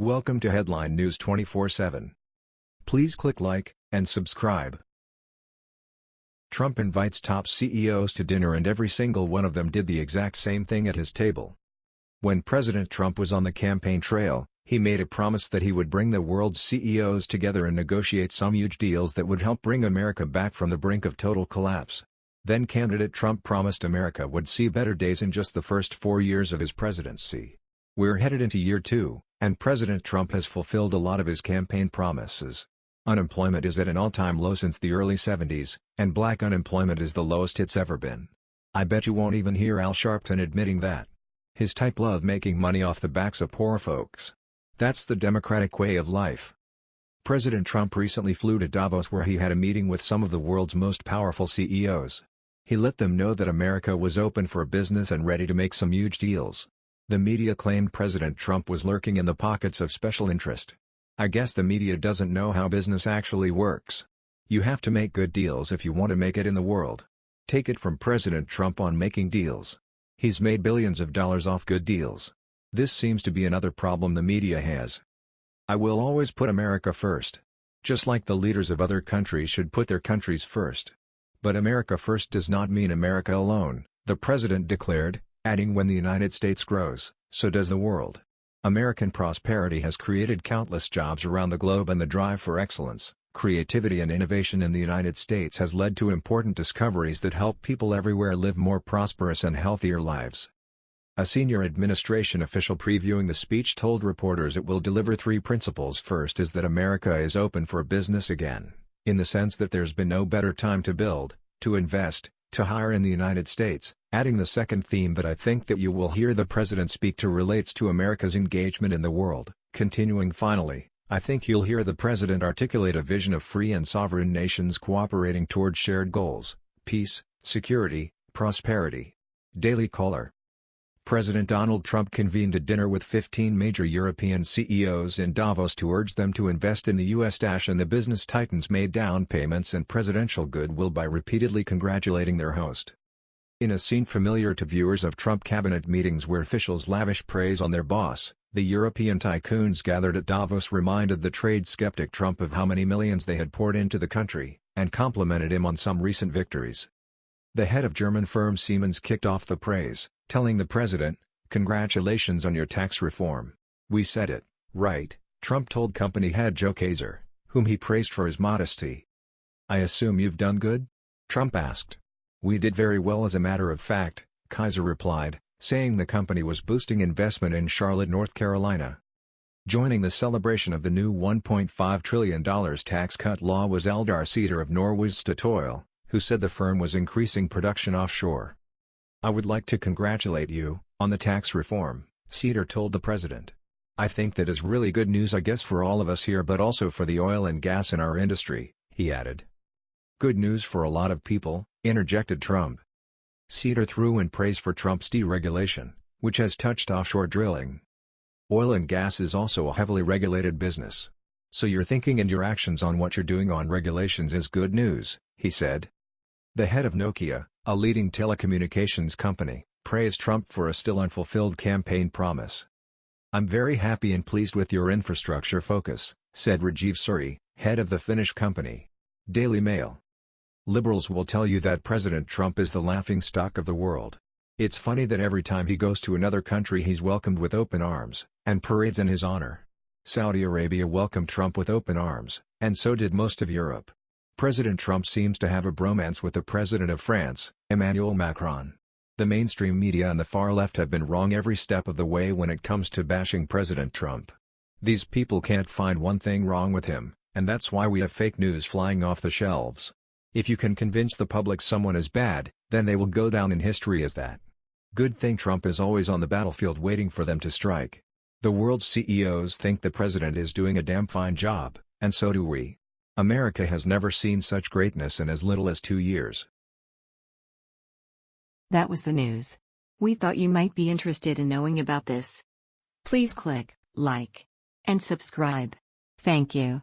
Welcome to Headline News 24/7. Please click like and subscribe. Trump invites top CEOs to dinner and every single one of them did the exact same thing at his table. When President Trump was on the campaign trail, he made a promise that he would bring the world's CEOs together and negotiate some huge deals that would help bring America back from the brink of total collapse. Then candidate Trump promised America would see better days in just the first four years of his presidency. We're headed into year two, and President Trump has fulfilled a lot of his campaign promises. Unemployment is at an all-time low since the early 70s, and black unemployment is the lowest it's ever been. I bet you won't even hear Al Sharpton admitting that. His type love making money off the backs of poor folks. That's the democratic way of life. President Trump recently flew to Davos where he had a meeting with some of the world's most powerful CEOs. He let them know that America was open for business and ready to make some huge deals. The media claimed President Trump was lurking in the pockets of special interest. I guess the media doesn't know how business actually works. You have to make good deals if you want to make it in the world. Take it from President Trump on making deals. He's made billions of dollars off good deals. This seems to be another problem the media has. I will always put America first. Just like the leaders of other countries should put their countries first. But America first does not mean America alone, the president declared, adding when the United States grows, so does the world. American prosperity has created countless jobs around the globe and the drive for excellence, creativity and innovation in the United States has led to important discoveries that help people everywhere live more prosperous and healthier lives. A senior administration official previewing the speech told reporters it will deliver three principles first is that America is open for business again, in the sense that there's been no better time to build, to invest, to hire in the United States, adding the second theme that I think that you will hear the President speak to relates to America's engagement in the world, continuing finally, I think you'll hear the President articulate a vision of free and sovereign nations cooperating toward shared goals, peace, security, prosperity. Daily Caller President Donald Trump convened a dinner with 15 major European CEOs in Davos to urge them to invest in the U.S. and the business titans made down payments and presidential goodwill by repeatedly congratulating their host. In a scene familiar to viewers of Trump cabinet meetings where officials lavish praise on their boss, the European tycoons gathered at Davos reminded the trade skeptic Trump of how many millions they had poured into the country, and complimented him on some recent victories. The head of German firm Siemens kicked off the praise, telling the president, Congratulations on your tax reform. We said it, right, Trump told company head Joe Kaeser, whom he praised for his modesty. I assume you've done good? Trump asked. We did very well as a matter of fact, Kaeser replied, saying the company was boosting investment in Charlotte, North Carolina. Joining the celebration of the new $1.5 trillion tax cut law was Eldar Saetre of Norway's Statoil, who said the firm was increasing production offshore. I would like to congratulate you, on the tax reform, Saetre told the president. I think that is really good news I guess for all of us here but also for the oil and gas in our industry, he added. Good news for a lot of people, interjected Trump. Saetre threw in praise for Trump's deregulation, which has touched offshore drilling. Oil and gas is also a heavily regulated business. So your thinking and your actions on what you're doing on regulations is good news, he said. The head of Nokia, a leading telecommunications company, praised Trump for a still unfulfilled campaign promise. I'm very happy and pleased with your infrastructure focus, said Rajiv Suri, head of the Finnish company. Daily Mail Liberals will tell you that President Trump is the laughingstock of the world. It's funny that every time he goes to another country he's welcomed with open arms, and parades in his honor. Saudi Arabia welcomed Trump with open arms, and so did most of Europe. President Trump seems to have a bromance with the President of France, Emmanuel Macron. The mainstream media and the far left have been wrong every step of the way when it comes to bashing President Trump. These people can't find one thing wrong with him, and that's why we have fake news flying off the shelves. If you can convince the public someone is bad, then they will go down in history as that. Good thing Trump is always on the battlefield waiting for them to strike. The world's CEOs think the president is doing a damn fine job, and so do we. America has never seen such greatness in as little as two years. That was the news. We thought you might be interested in knowing about this. Please click like and subscribe. Thank you.